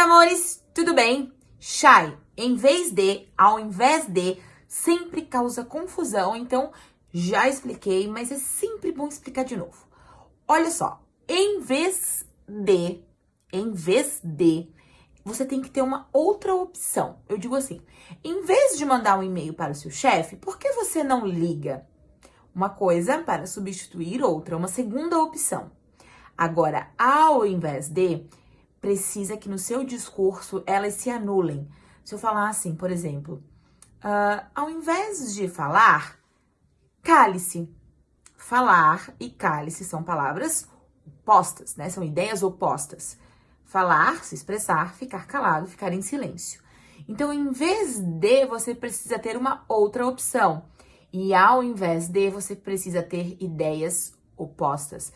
amores, tudo bem? Shy, em vez de, ao invés de, sempre causa confusão, então já expliquei, mas é sempre bom explicar de novo. Olha só, em vez de, em vez de, você tem que ter uma outra opção. Eu digo assim, em vez de mandar um e-mail para o seu chefe, por que você não liga? Uma coisa para substituir outra, uma segunda opção. Agora, ao invés de, precisa que no seu discurso elas se anulem. Se eu falar assim, por exemplo, uh, ao invés de falar, cale-se. Falar e cale-se são palavras opostas, né? São ideias opostas. Falar, se expressar, ficar calado, ficar em silêncio. Então, em vez de, você precisa ter uma outra opção. E ao invés de, você precisa ter ideias opostas.